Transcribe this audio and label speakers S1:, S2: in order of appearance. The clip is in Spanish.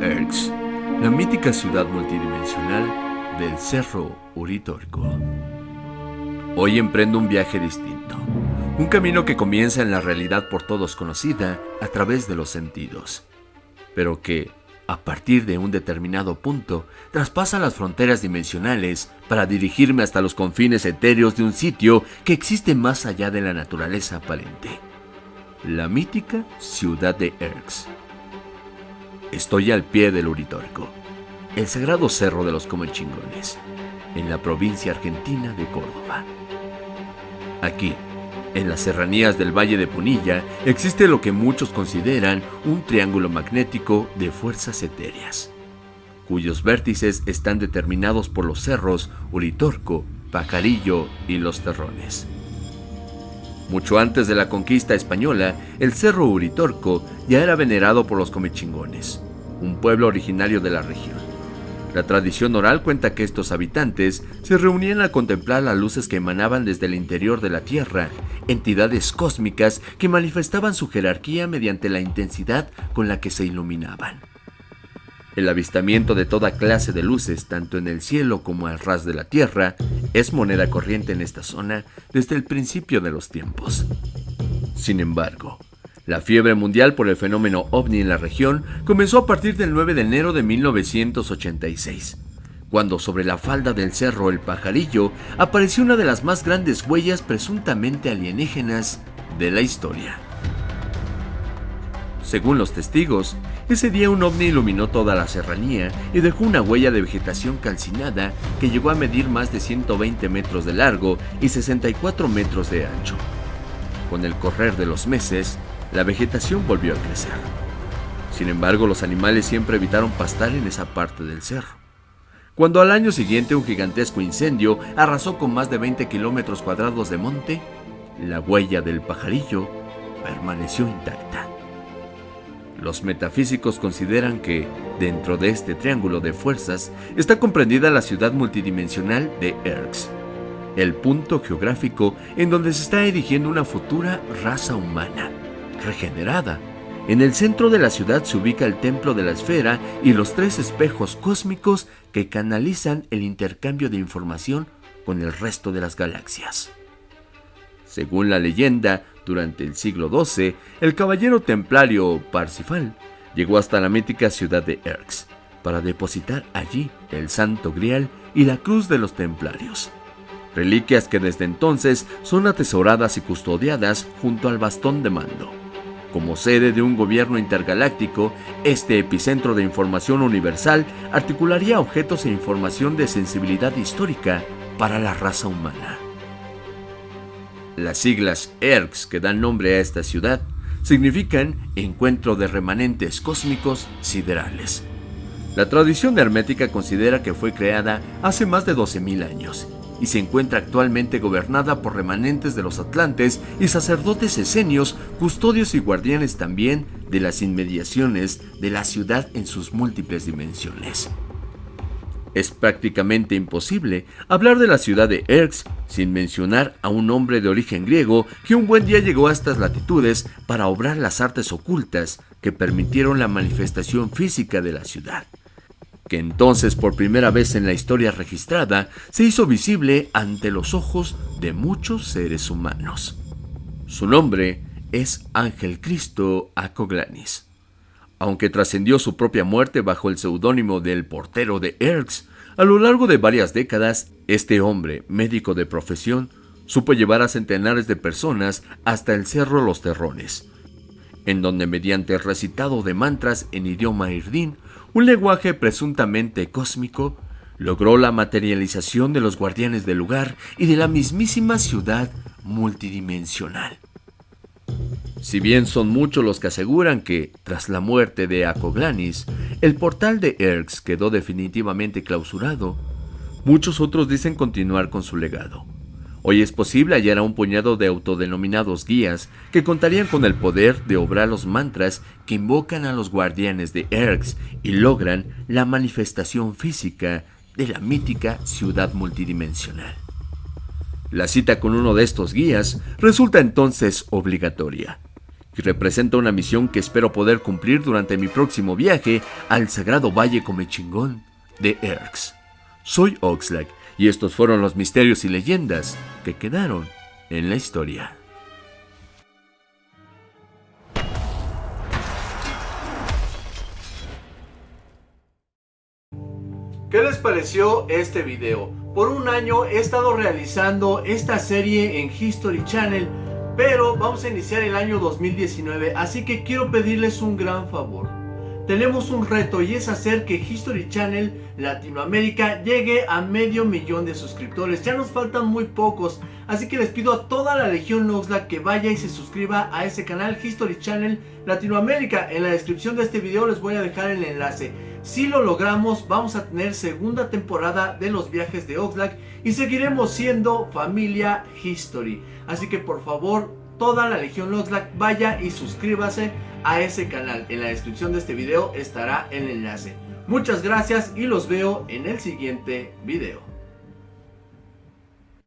S1: Erx, la mítica ciudad multidimensional del Cerro Uritorco. Hoy emprendo un viaje distinto, un camino que comienza en la realidad por todos conocida a través de los sentidos, pero que, a partir de un determinado punto, traspasa las fronteras dimensionales para dirigirme hasta los confines etéreos de un sitio que existe más allá de la naturaleza aparente, la mítica ciudad de Erx Estoy al pie del Uritorco, el sagrado cerro de los Comechingones, en la provincia argentina de Córdoba. Aquí, en las serranías del Valle de Punilla, existe lo que muchos consideran un triángulo magnético de fuerzas etéreas, cuyos vértices están determinados por los cerros Uritorco, Pajarillo y Los Terrones. Mucho antes de la conquista española, el cerro Uritorco ya era venerado por los comechingones, un pueblo originario de la región. La tradición oral cuenta que estos habitantes se reunían a contemplar las luces que emanaban desde el interior de la Tierra, entidades cósmicas que manifestaban su jerarquía mediante la intensidad con la que se iluminaban. El avistamiento de toda clase de luces, tanto en el cielo como al ras de la tierra, es moneda corriente en esta zona desde el principio de los tiempos. Sin embargo, la fiebre mundial por el fenómeno ovni en la región comenzó a partir del 9 de enero de 1986, cuando sobre la falda del cerro El Pajarillo apareció una de las más grandes huellas presuntamente alienígenas de la historia. Según los testigos, ese día un ovni iluminó toda la serranía y dejó una huella de vegetación calcinada que llegó a medir más de 120 metros de largo y 64 metros de ancho. Con el correr de los meses, la vegetación volvió a crecer. Sin embargo, los animales siempre evitaron pastar en esa parte del cerro. Cuando al año siguiente un gigantesco incendio arrasó con más de 20 kilómetros cuadrados de monte, la huella del pajarillo permaneció intacta. Los metafísicos consideran que, dentro de este triángulo de fuerzas, está comprendida la ciudad multidimensional de Erx, el punto geográfico en donde se está erigiendo una futura raza humana, regenerada. En el centro de la ciudad se ubica el templo de la esfera y los tres espejos cósmicos que canalizan el intercambio de información con el resto de las galaxias. Según la leyenda, durante el siglo XII, el caballero templario Parsifal llegó hasta la mítica ciudad de Erx para depositar allí el Santo Grial y la Cruz de los Templarios, reliquias que desde entonces son atesoradas y custodiadas junto al bastón de mando. Como sede de un gobierno intergaláctico, este epicentro de información universal articularía objetos e información de sensibilidad histórica para la raza humana. Las siglas ERX que dan nombre a esta ciudad significan encuentro de remanentes cósmicos siderales. La tradición hermética considera que fue creada hace más de 12.000 años y se encuentra actualmente gobernada por remanentes de los atlantes y sacerdotes esenios, custodios y guardianes también de las inmediaciones de la ciudad en sus múltiples dimensiones. Es prácticamente imposible hablar de la ciudad de Erx sin mencionar a un hombre de origen griego que un buen día llegó a estas latitudes para obrar las artes ocultas que permitieron la manifestación física de la ciudad, que entonces por primera vez en la historia registrada se hizo visible ante los ojos de muchos seres humanos. Su nombre es Ángel Cristo Acoglanis aunque trascendió su propia muerte bajo el seudónimo del portero de Erx. A lo largo de varias décadas, este hombre, médico de profesión, supo llevar a centenares de personas hasta el Cerro Los Terrones, en donde mediante el recitado de mantras en idioma irdín, un lenguaje presuntamente cósmico, logró la materialización de los guardianes del lugar y de la mismísima ciudad multidimensional. Si bien son muchos los que aseguran que, tras la muerte de Acoglanis, el portal de Erx quedó definitivamente clausurado, muchos otros dicen continuar con su legado. Hoy es posible hallar a un puñado de autodenominados guías que contarían con el poder de obrar los mantras que invocan a los guardianes de Erx y logran la manifestación física de la mítica ciudad multidimensional. La cita con uno de estos guías resulta entonces obligatoria, y representa una misión que espero poder cumplir durante mi próximo viaje al sagrado valle Comechingón de Erx. Soy Oxlack y estos fueron los misterios y leyendas que quedaron en la historia. ¿Qué les pareció este video? Por un año he estado realizando esta serie en History Channel, pero vamos a iniciar el año 2019, así que quiero pedirles un gran favor. Tenemos un reto y es hacer que History Channel Latinoamérica llegue a medio millón de suscriptores. Ya nos faltan muy pocos, así que les pido a toda la Legión Noxla que vaya y se suscriba a ese canal History Channel Latinoamérica. En la descripción de este video les voy a dejar el enlace. Si lo logramos, vamos a tener segunda temporada de los viajes de Oxlack y seguiremos siendo familia History. Así que por favor, toda la Legión Oxlack vaya y suscríbase a ese canal. En la descripción de este video estará el enlace. Muchas gracias y los veo en el siguiente video.